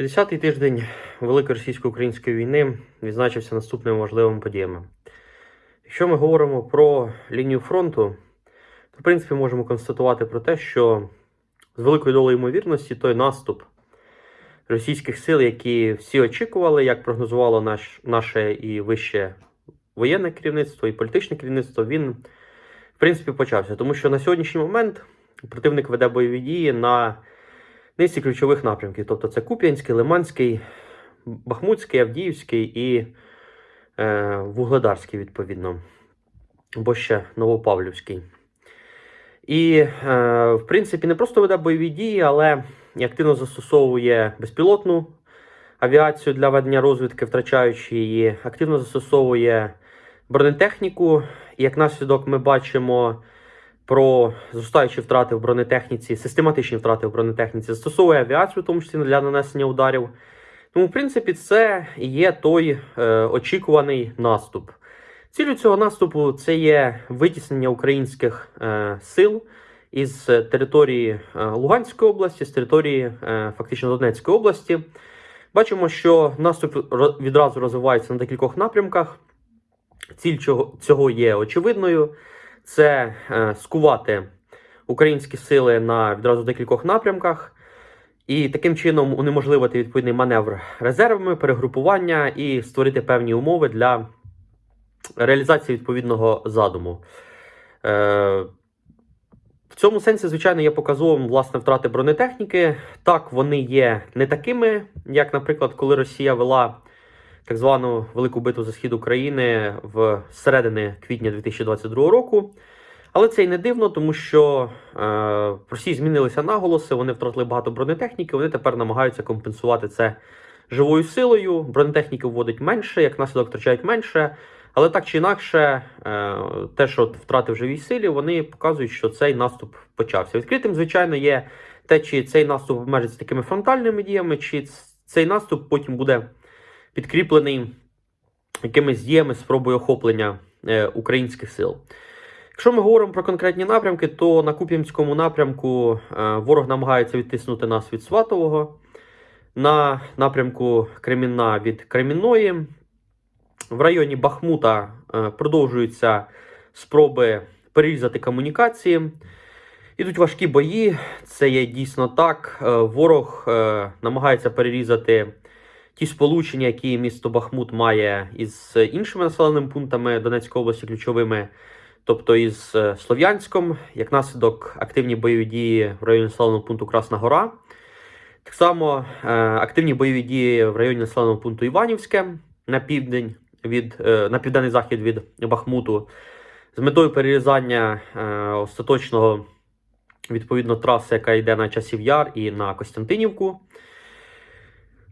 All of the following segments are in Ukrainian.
50-й тиждень Великої російсько-української війни відзначився наступними важливими подіями. Якщо ми говоримо про лінію фронту, то в принципі можемо констатувати про те, що з великою долею ймовірності той наступ російських сил, які всі очікували, як прогнозувало наш, наше і вище воєнне керівництво і політичне керівництво, він в принципі почався. Тому що на сьогоднішній момент противник веде бойові дії на низці ключових напрямків. Тобто це Куп'янський, Лиманський, Бахмутський, Авдіївський і е, Вугледарський, відповідно, або ще Новопавлівський. І, е, в принципі, не просто веде бойові дії, але активно застосовує безпілотну авіацію для ведення розвідки, втрачаючи її, активно застосовує бронетехніку. І як наслідок ми бачимо про зростаючі втрати в бронетехніці, систематичні втрати в бронетехніці, застосовує авіацію, в тому числі для нанесення ударів. Тому, в принципі, це є той е, очікуваний наступ. Цілю цього наступу це є витіснення українських е, сил із території е, Луганської області, з території е, фактично Донецької області. Бачимо, що наступ відразу розвивається на декількох напрямках. Ціль цього є очевидною: це е, скувати українські сили на відразу декількох напрямках. І таким чином унеможливити відповідний маневр резервами, перегрупування і створити певні умови для реалізації відповідного задуму. Е, в цьому сенсі, звичайно, є показовим власне втрати бронетехніки. Так, вони є не такими, як, наприклад, коли Росія вела так звану велику битву за схід України в середини квітня 2022 року. Але це й не дивно, тому що е, в Росії змінилися наголоси, вони втратили багато бронетехніки, вони тепер намагаються компенсувати це живою силою. Бронетехніки вводить менше, як наслідок втрачають менше. Але так чи інакше, е, те, що втрати в живій силі, вони показують, що цей наступ почався. Відкритим, звичайно, є те, чи цей наступ обмежиться такими фронтальними діями, чи цей наступ потім буде підкріплений якимись діями спробою охоплення е, українських сил. Якщо ми говоримо про конкретні напрямки, то на Куп'янському напрямку е, ворог намагається відтиснути нас від Сватового, на напрямку Кремінна від Кремінної. В районі Бахмута е, продовжуються спроби перерізати комунікації. Ідуть важкі бої, це є дійсно так. Ворог намагається перерізати ті сполучення, які місто Бахмут має із іншими населеними пунктами Донецької області, ключовими, тобто із е, Слов'янськом, як наслідок активні бойові дії в районі населеного пункту Красна Гора. Так само е, активні бойові дії в районі населеного пункту Іванівське на південь від е, на південний захід від Бахмуту з метою перерізання остаточного відповідно траси, яка йде на часів Яр і на Костянтинівку.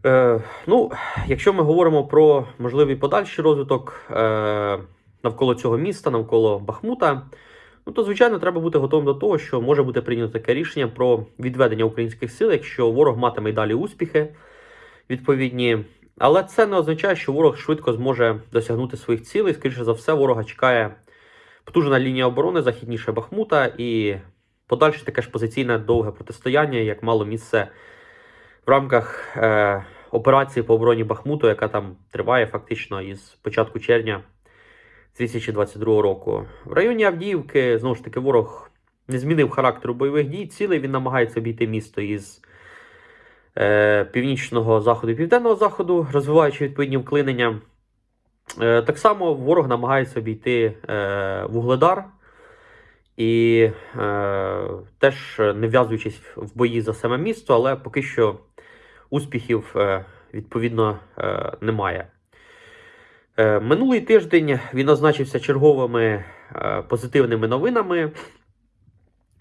Е, ну, якщо ми говоримо про можливий подальший розвиток е, навколо цього міста, навколо Бахмута, ну то звичайно треба бути готовим до того, що може бути прийнято таке рішення про відведення українських сил, якщо ворог матиме й далі успіхи відповідні. Але це не означає, що ворог швидко зможе досягнути своїх цілей. Скоріше за все, ворога чекає потужна лінія оборони західніше Бахмута і подальше таке ж позиційне довге протистояння, як мало місце в рамках е, операції по обороні Бахмуту, яка там триває фактично із початку червня 2022 року. В районі Авдіївки знову ж таки ворог не змінив характеру бойових дій. Цілий він намагається обійти місто із е, північного заходу і південного заходу, розвиваючи відповідні вклинення. Е, так само ворог намагається обійти е, Вугледар і е, теж не вв'язуючись в бої за саме місто, але поки що успіхів е, відповідно е, немає. Е, Минулий тиждень він означився черговими позитивними новинами,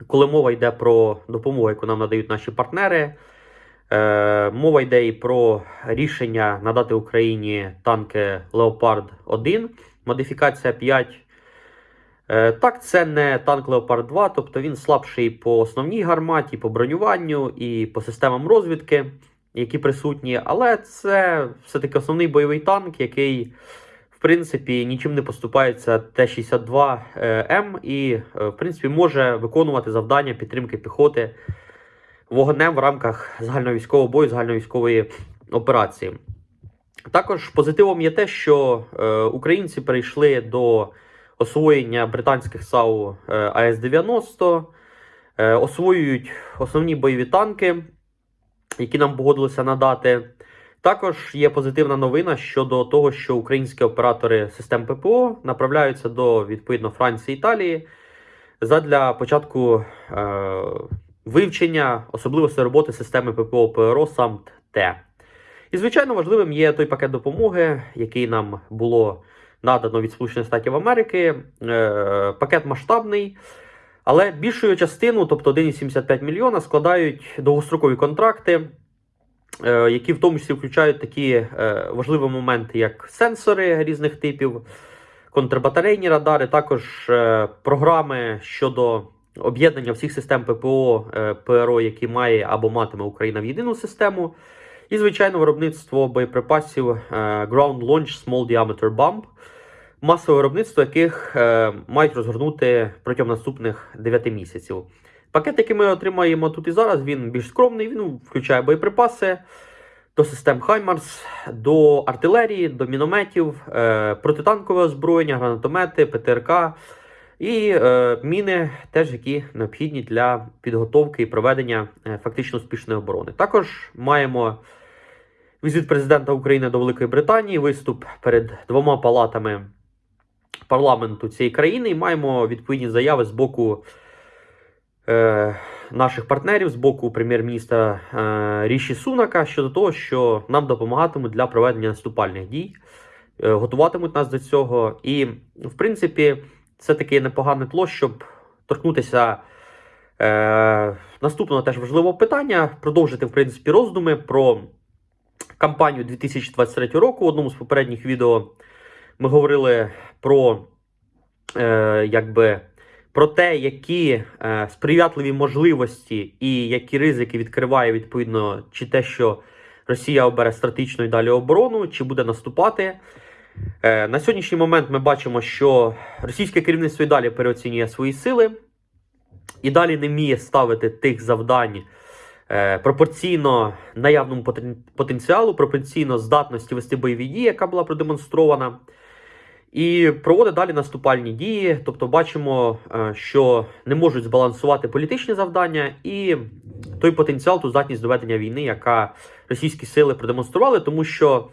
коли мова йде про допомогу, яку нам надають наші партнери. Мова йде і про рішення надати Україні танки Леопард 1, модифікація 5. Е, Так, це не танк Леопард 2, тобто він слабший по основній гарматі, по бронюванню і по системам розвідки, які присутні. Але це все-таки основний бойовий танк, який, в принципі, нічим не поступається Т-62М і, е, в принципі, може виконувати завдання підтримки піхоти вогнем в рамках загальновійськового бою, загальновійськової операції. Також позитивом є те, що е, українці перейшли до освоєння британських САУ е, АС-90, е, освоюють основні бойові танки, які нам погодилися надати. Також є позитивна новина щодо того, що українські оператори систем ППО направляються до відповідно Франції Італії задля початку е, вивчення особливостей роботи системи ППО ПРО САМТ-Т. І, звичайно, важливим є той пакет допомоги, який нам було надано від Сполучених Штатів Америки. Е, пакет масштабний, але більшою частину, тобто 1,75 мільйона, складають довгострокові контракти, е, які в тому числі включають такі е, важливі моменти, як сенсори різних типів, контрбатарейні радари, також е, програми щодо об'єднання всіх систем ППО ПРО, які має або матиме Україна в єдину систему. І, звичайно, виробництво боєприпасів Ground Launch Small Diameter Bomb, масове виробництво яких е, мають розгорнути протягом наступних 9 місяців. Пакет, який ми отримаємо тут і зараз, він більш скромний. Він включає боєприпаси до систем Хаймарс, до артилерії, до мінометів, е, протитанкове озброєння, гранатомети, ПТРК і е, міни, теж які необхідні для підготовки і проведення е, фактично успішної оборони. Також маємо візит президента України до Великої Британії, виступ перед двома палатами парламенту цієї країни, і маємо відповідні заяви з боку е, наших партнерів, з боку прем'єр-міністра е, Ріші Сунака щодо того, що нам допомагатимуть для проведення наступальних дій, е, готуватимуть нас до цього. І, в принципі, це таке непогане тло, щоб торкнутися. Е, наступного теж важливого питання продовжити в принципі роздуми про кампанію 2023 року. В одному з попередніх відео ми говорили про, е, якби, про те, які е, сприятливі можливості і які ризики відкриває відповідно, чи те, що Росія обере стратегічну і далі оборону, чи буде наступати. Е, на сьогоднішній момент ми бачимо, що російське керівництво і далі переоцінює свої сили, і далі не вміє ставити тих завдань е, пропорційно наявному потенціалу, пропорційно здатності вести бойові дії, яка була продемонстрована. І проводить далі наступальні дії. Тобто, бачимо, е, що не можуть збалансувати політичні завдання і той потенціал, ту здатність доведення війни, яка російські сили продемонстрували, тому що.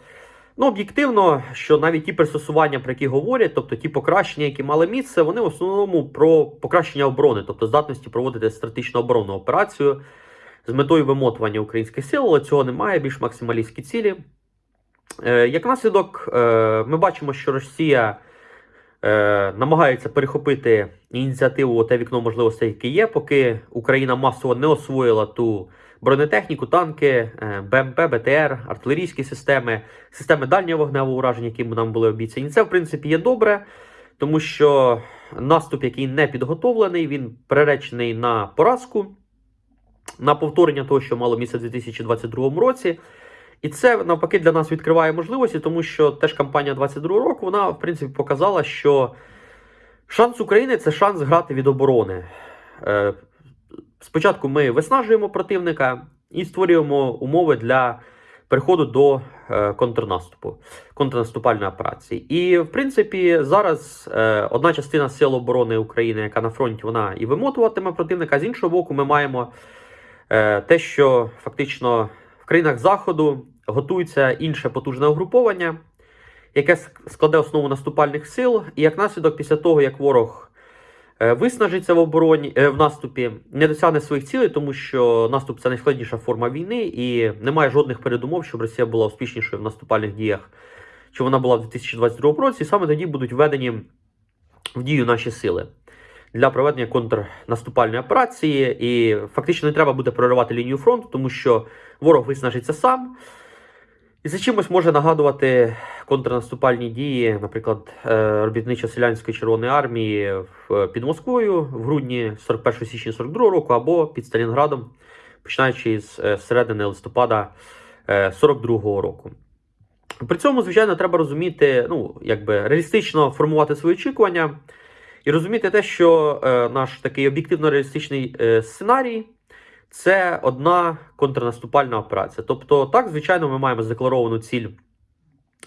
Ну, об'єктивно, що навіть ті пристосування, про які говорять, тобто ті покращення, які мали місце, вони в основному про покращення оборони, тобто здатності проводити стратегічну оборонну операцію з метою вимотування українських сил, але цього немає, більш максималістські цілі. Е, як наслідок, е, ми бачимо, що Росія е, намагається перехопити ініціативу те вікно можливостей, яке є, поки Україна масово не освоїла ту бронетехніку, танки, БМП, БТР, артилерійські системи, системи дальнього вогневого ураження, які нам були обіцяні. Це, в принципі, є добре, тому що наступ, який не підготовлений, він приречений на поразку, на повторення того, що мало місце в 2022 році. І це навпаки для нас відкриває можливості, тому що теж кампанія 22 року вона, в принципі, показала, що шанс України це шанс грати від оборони. Е, Спочатку ми виснажуємо противника і створюємо умови для переходу до е, контрнаступу, контрнаступальної операції. І, в принципі, зараз е, одна частина Сил оборони України, яка на фронті, вона і вимотуватиме противника. З іншого боку, ми маємо те, що фактично в країнах Заходу готується інше потужне угруповання, яке складе основу наступальних сил. І як наслідок, після того, як ворог е, виснажиться в обороні е, в наступі, не досягне своїх цілей, тому що наступ це найскладніша форма війни, і немає жодних передумов, щоб Росія була успішнішою в наступальних діях, чи вона була в 2022 році. І саме тоді будуть введені в дію наші сили. Для проведення контрнаступальної операції, і фактично не треба буде проривати лінію фронту, тому що ворог виснажиться сам. І за чимось може нагадувати контрнаступальні дії, наприклад, е, робітничо-селянської Червоної армії під Москвою в грудні 41 січня 42 року або під Сталінградом, починаючи з е, середини листопада е, 42 року. При цьому, звичайно, треба розуміти, ну, якби реалістично формувати свої очікування і розуміти те, що е, наш такий об'єктивно реалістичний е, сценарій це одна контрнаступальна операція. Тобто, так, звичайно, ми маємо задекларовану ціль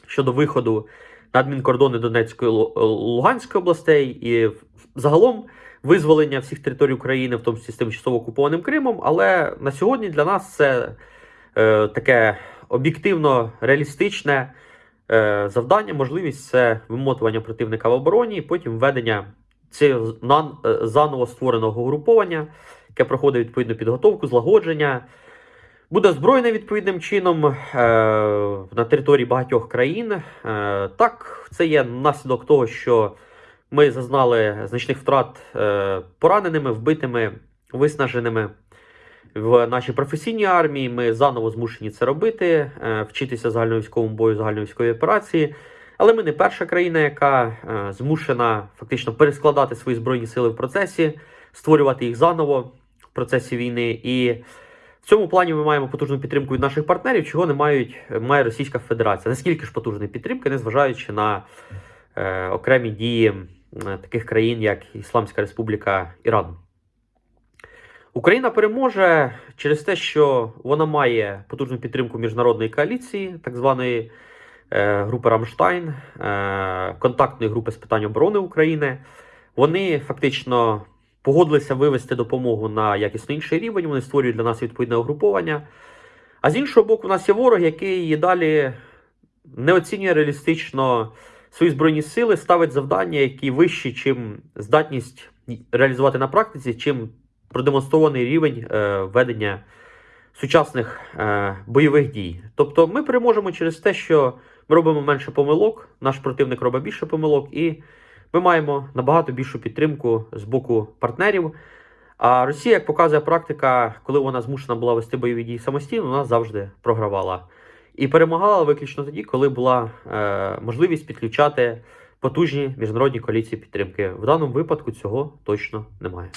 щодо виходу на адмінкордони Донецької Луганської областей і загалом визволення всіх територій України, в тому числі з тимчасово окупованим Кримом. Але на сьогодні для нас це е, таке об'єктивно реалістичне е, завдання, можливість це вимотування противника в обороні, і потім введення цього е, заново створеного угруповання, яке проходить відповідну підготовку, злагодження. Буде озброєне відповідним чином е, на території багатьох країн. Е, так, це є наслідок того, що ми зазнали значних втрат е, пораненими, вбитими, виснаженими в нашій професійній армії. Ми заново змушені це робити, вчитися загальновійськовому бою, загальновійськовій операції. Але ми не перша країна, яка змушена фактично перескладати свої збройні сили в процесі, створювати їх заново процесі війни. І в цьому плані ми маємо потужну підтримку від наших партнерів, чого не мають має Російська Федерація. Наскільки ж потужної підтримки, незважаючи на е, окремі дії таких країн, як Ісламська Республіка Іран. Україна переможе через те, що вона має потужну підтримку міжнародної коаліції, так званої е, групи Рамштайн, е, контактної групи з питань оборони України. Вони фактично погодилися вивести допомогу на якісно інший рівень. Вони створюють для нас відповідне угруповання. А з іншого боку, у нас є ворог, який далі не оцінює реалістично свої збройні сили, ставить завдання, які вищі, чим здатність реалізувати на практиці, чим продемонстрований рівень е, ведення сучасних е, бойових дій. Тобто ми переможемо через те, що ми робимо менше помилок, наш противник робить більше помилок, і ми маємо набагато більшу підтримку з боку партнерів. А Росія, як показує практика, коли вона змушена була вести бойові дії самостійно, вона завжди програвала. І перемагала виключно тоді, коли була е, можливість підключати потужні міжнародні коаліції підтримки. В даному випадку цього точно немає.